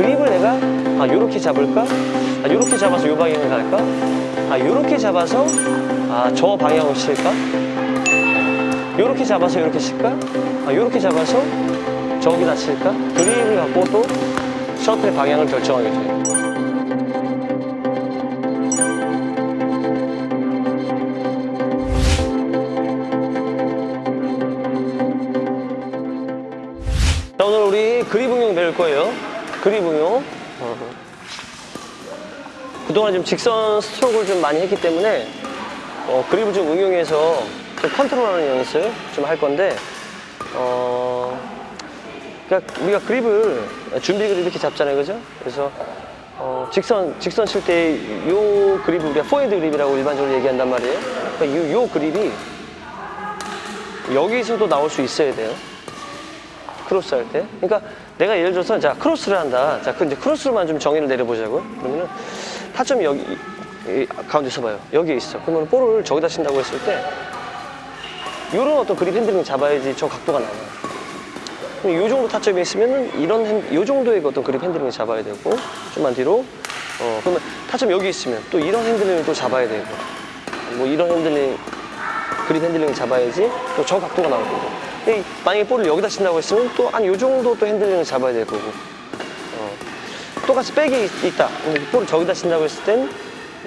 그립을 내가 아 요렇게 잡을까? 아 요렇게 잡아서 요 방향을 갈까? 아 요렇게 잡아서 아 저 방향으로 칠까? 요렇게 잡아서 요렇게 칠까? 아 요렇게 잡아서 저기다 칠까? 그립을 갖고 또 셔틀의 방향을 결정하게 돼요. 자, 오늘 우리 그립 응용 배울 거예요. 어. 그동안 좀 직선 스트로크를 좀 많이 했기 때문에 어, 그립을 좀 응용해서 좀 컨트롤하는 연습 좀 할 건데 어, 그러니까 우리가 그립을 준비 그립 이렇게 잡잖아요, 그죠? 그래서 어, 직선 직선 칠 때 요 그립을 우리가 포핸드 그립이라고 일반적으로 얘기한단 말이에요. 그러니까 요, 요 그립이 여기서도 나올 수 있어야 돼요. 크로스 할 때. 그러니까 내가 예를 들어서 자 크로스를 한다. 자, 그 이제 크로스로만 좀 정의를 내려보자고요. 그러면은 타점이 여기 이 가운데 서 봐요. 여기에 있어. 그러면 볼을 저기다 친다고 했을 때 이런 어떤 그립 핸들링 잡아야지 저 각도가 나와요. 그럼 이 정도 타점이 있으면은 이런 핸, 요 정도의 어떤 그립 핸들링을 잡아야 되고 좀만 뒤로 어 그러면 타점 여기 있으면 또 이런 핸들링을 또 잡아야 되고 뭐 이런 핸들링 그립 핸들링 잡아야지 또 저 각도가 나올 거고 이 만약에 볼을 여기다 친다고 했으면 또 한 요 정도 또 핸들링을 잡아야 될 거고 어. 똑같이 백이 있- 있다 볼을 저기다 친다고 했을 땐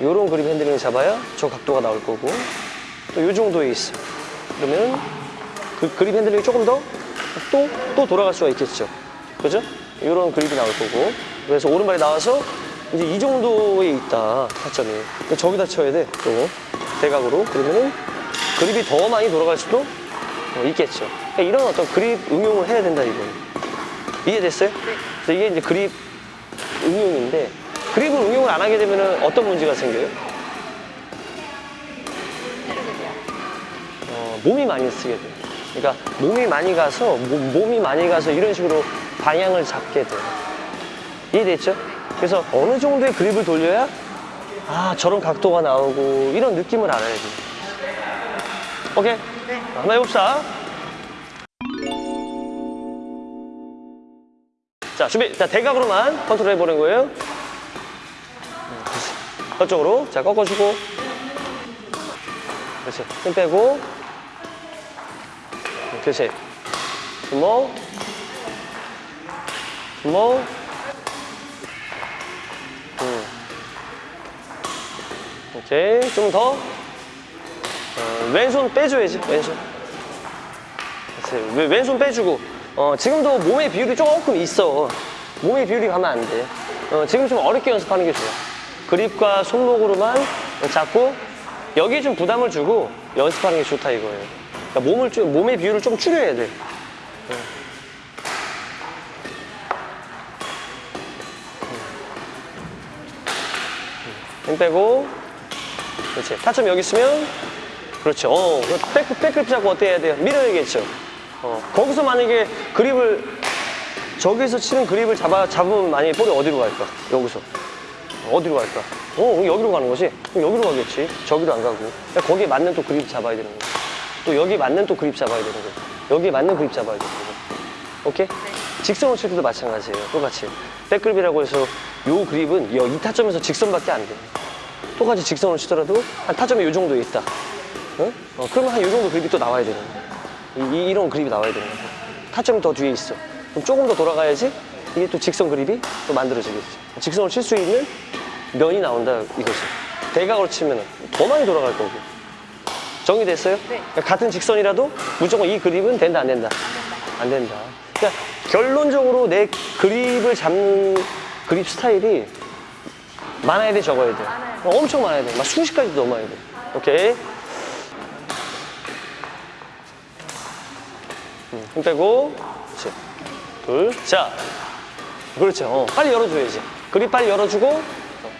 요런 그립 핸들링을 잡아야 저 각도가 나올 거고 또 요 정도에 있어 그러면 그 그립 핸들링이 조금 더 또, 또 돌아갈 수가 있겠죠. 그죠? 이런 그립이 나올 거고. 그래서 오른발이 나와서 이제 이 정도에 있다, 타점이. 저기다 쳐야 돼, 또. 대각으로. 그러면은 그립이 더 많이 돌아갈 수도 어, 있겠죠. 그러니까 이런 어떤 그립 응용을 해야 된다, 이거. 이해됐어요? 그래서 이게 이제 그립 응용인데, 그립을 응용을 안 하게 되면은 어떤 문제가 생겨요? 어, 몸이 많이 쓰게 돼요. 그러니까 몸이 많이 가서 몸- 몸이 많이 가서 이런 식으로 방향을 잡게 돼요. 이해됐죠? 그래서 어느 정도의 그립을 돌려야 아 저런 각도가 나오고 이런 느낌을 알아야 돼요. 오케이? 한번 해봅시다. 자 준비. 자 대각으로만 컨트롤 해보는 거예요. 저쪽으로. 자 꺾어주고. 그렇지. 힘 빼고. 그렇지. 주먹 주먹 음. 오케이 좀 더. 어, 왼손 빼줘야지 왼손. 그렇지. 왼- 왼손 빼주고 어, 지금도 몸의 비율이 조금 있어 몸의 비율이 가면 안돼 어, 지금 좀 어렵게 연습하는 게 좋아 그립과 손목으로만 잡고 여기에 좀 부담을 주고 연습하는 게 좋다 이거예요 그러니까 몸을 좀, 몸의 비율을 좀 줄여야 돼 어. 힘 빼고 그렇지 타점 여기 있으면 그렇죠 어, 백, 백그립 잡고 어떻게 해야 돼요? 밀어야겠죠 어, 거기서 만약에 그립을 저기서 치는 그립을 잡아, 잡으면 만약에 볼이 어디로 갈까? 여기서 어디로 갈까? 어 여기로 가는 거지? 그럼 여기로 가겠지 저기로 안 가고 그러니까 거기에 맞는 또 그립 잡아야 되는 거야 또 여기 맞는 또 그립 잡아야 되는 거야 여기에 맞는 그립 잡아야 되는 거야 오케이? 직선을 칠 때도 마찬가지예요. 똑같이. 백그립이라고 해서 요 그립은 여- 이 타점에서 직선밖에 안 돼. 똑같이 직선을 치더라도 한 타점이 요 정도에 있다. 어? 어, 그러면 한 요 정도 그립이 또 나와야 되는 거야. 이, 이- 이런 그립이 나와야 되는 거야. 타점이 더 뒤에 있어. 그럼 조금 더 돌아가야지 이게 또 직선 그립이 또 만들어지겠지. 직선을 칠 수 있는 면이 나온다 이거지. 대각으로 치면 더 많이 돌아갈 거고. 정리됐어요? 그러니까 같은 직선이라도 무조건 이 그립은 된다 안 된다? 안 된다. 그러니까 결론적으로 내 그립을 잡는 그립 스타일이 많아야 돼 적어야 돼. 어, 엄청 많아야 돼. 막 수십 가지 넘어야 돼. 오케이. 음, 힘 빼고 그렇지. 둘. 자. 그렇죠. 어, 빨리 열어줘야지. 그립 빨리 열어주고 어.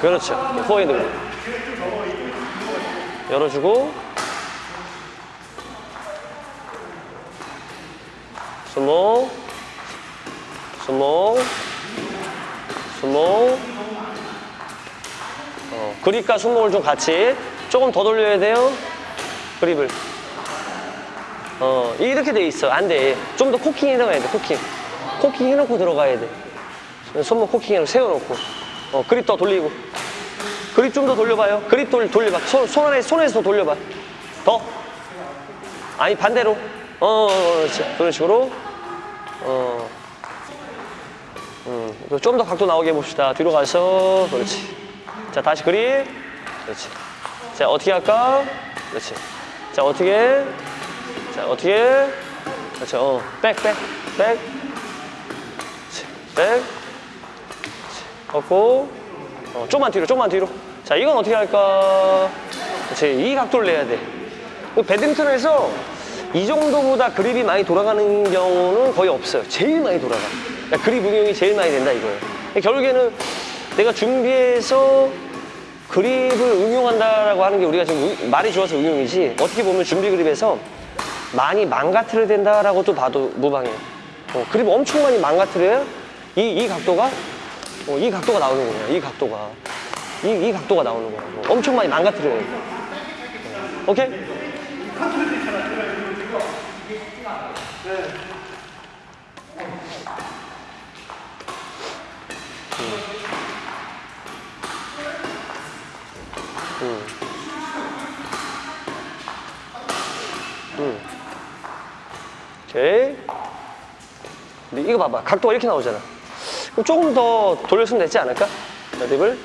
그렇죠. 포핸드 그립. 열어주고 손목 손목 손목 어, 그립과 손목을 좀 같이 조금 더 돌려야 돼요 그립을 어 이렇게 돼 있어 안돼 좀 더 코킹이라고 해야 돼 코킹 코킹 해놓고 들어가야 돼. 손목 코킹해놓고 세워놓고. 어, 그립 더 돌리고. 그립 좀 더 돌려봐요. 그립 돌, 돌려봐. 손, 손 안에, 손에서 더 돌려봐. 더. 아니, 반대로. 어, 어, 어, 그렇지. 그런 식으로. 어. 음, 좀 더 각도 나오게 해봅시다. 뒤로 가서. 그렇지. 자, 다시 그립. 그렇지. 자, 어떻게 할까? 그렇지. 자, 어떻게? 자, 어떻게? 그렇죠. 어, 백, 백, 백. 백. 걷고. 어, 좀만 뒤로, 좀만 뒤로. 자, 이건 어떻게 할까? 그렇지. 이 각도를 내야 돼. 그 배드민턴에서 이 정도보다 그립이 많이 돌아가는 경우는 거의 없어요. 제일 많이 돌아가. 그러니까 그립 응용이 제일 많이 된다 이거예요. 결국에는 내가 준비해서 그립을 응용한다라고 하는 게 우리가 지금 응- 말이 좋아서 응용이지 어떻게 보면 준비 그립에서 많이 망가뜨려 된다라고 또 봐도 무방해요. 어, 그립 엄청 많이 망가뜨려야 이, 이 각도가 어, 이 각도가 나오는 거야. 이 각도가 이, 이 각도가 나오는. 어, 엄청 많이 망가뜨려야 돼. 어? 오케이. 근데 이거 봐봐. 각도가 이렇게 나오잖아. 그럼 조금 더 돌렸으면 되지 않을까? 자, 립을.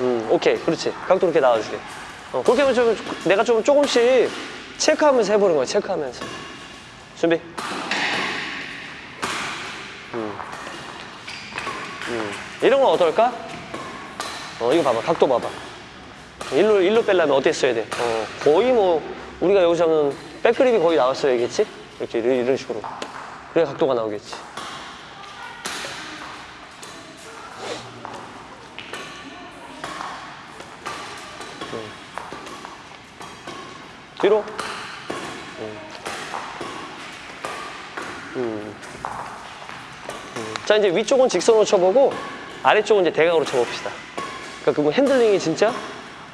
음, 오케이. 그렇지. 각도 이렇게 나와주게. 어, 그렇게 하면 좀, 내가 좀 조금씩 체크하면서 해보는 거야. 체크하면서. 준비. 음. 음. 이런 건 어떨까? 어, 이거 봐봐. 각도 봐봐. 일로, 일로 빼려면 써야 돼? 어, 거의 뭐, 우리가 여기서 하면 백그립이 거의 나왔어야겠지? 이렇게, 이런 식으로. 그래야 각도가 나오겠지. 음. 뒤로. 음. 음. 음. 자, 이제 위쪽은 직선으로 쳐보고, 아래쪽은 이제 대각으로 쳐봅시다. 그러니까 그 핸들링이 진짜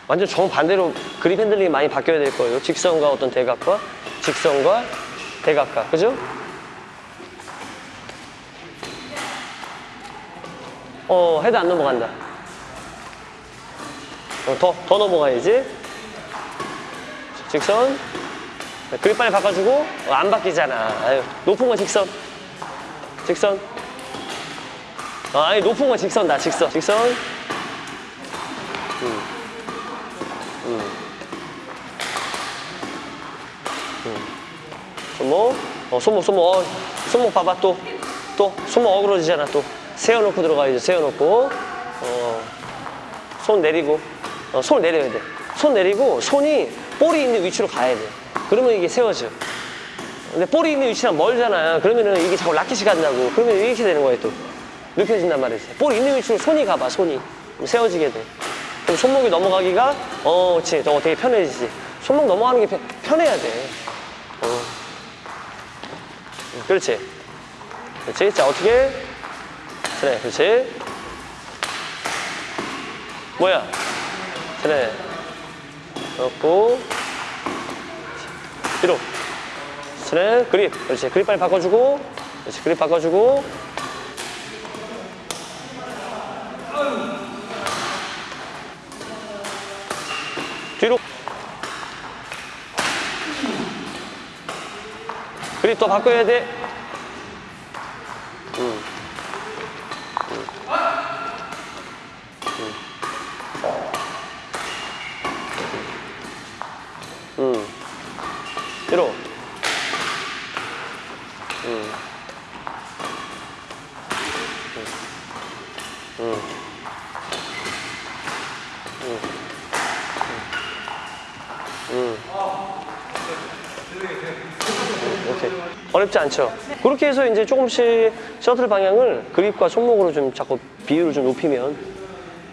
완전 정반대로 그립 핸들링이 많이 바뀌어야 될 거예요. 직선과 어떤 대각과 직선과 대각과. 그죠? 어, 헤드 안 넘어간다. 어, 더, 더 넘어가야지. 직선. 네, 그립 빨리 바꿔주고, 어, 안 바뀌잖아. 아유, 높은 건 직선. 직선. 어, 아니, 높은 건 직선다, 직선. 직선. 손목, 어, 손목, 손목, 어, 손목 봐봐 또, 또 손목 어그러지잖아 또 세워놓고 들어가야죠. 세워놓고, 어, 손 내리고, 어, 손 내려야 돼. 손 내리고 손이 볼이 있는 위치로 가야 돼. 그러면 이게 세워져. 근데 볼이 있는 위치랑 멀잖아. 그러면은 이게 자꾸 라켓이 간다고. 그러면 이렇게 되는 거야 또. 눕혀진단 말이지. 볼이 있는 위치로 손이 가봐 손이 세워지게 돼. 그럼 손목이 넘어가기가 어, 그렇지. 저거 되게 편해지지. 손목 넘어가는 게 편, 편해야 돼. 어. 그렇지. 그렇지. 자, 어떻게? 그래, 그렇지. 뭐야? 그래. 넣고. 뒤로. 그래, 그립. 그렇지. 그립 빨리 바꿔주고. 그렇지. 그립 바꿔주고. 뒤로. 그립 더 바꿔야 돼. 음. 음. 음. 뒤로. 음. 음. 음. 음. 오케이. 어렵지 않죠? 그렇게 해서 이제 조금씩 셔틀 방향을 그립과 손목으로 좀 자꾸 비율을 좀 높이면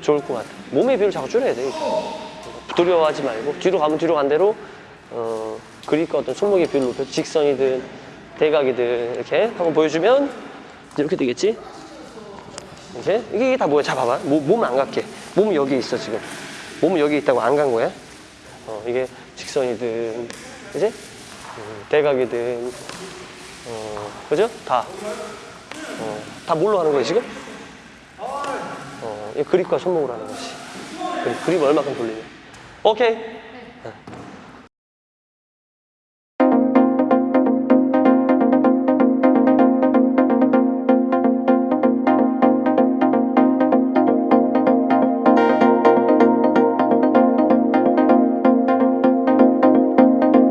좋을 것 같아. 몸의 비율을 자꾸 줄여야 돼. 두려워하지 말고 뒤로 가면 뒤로 간 대로 어, 그립과 어떤 손목의 비율을 높여 직선이든 대각이든 이렇게 한번 보여주면 이제 이렇게 되겠지? 이제 이게, 다 뭐야? 자 봐봐. 몸안 갖게. 몸은 여기 있어 지금. 몸은 여기 있다고 안 간 거야? 어, 이게 직선이든, 그지? 음, 대각이든, 어, 그죠? 다. 어, 다 뭘로 하는 거예요, 지금? 어, 이 그립과 손목으로 하는 거지. 그립, 그립 얼마큼 돌리냐. 오케이.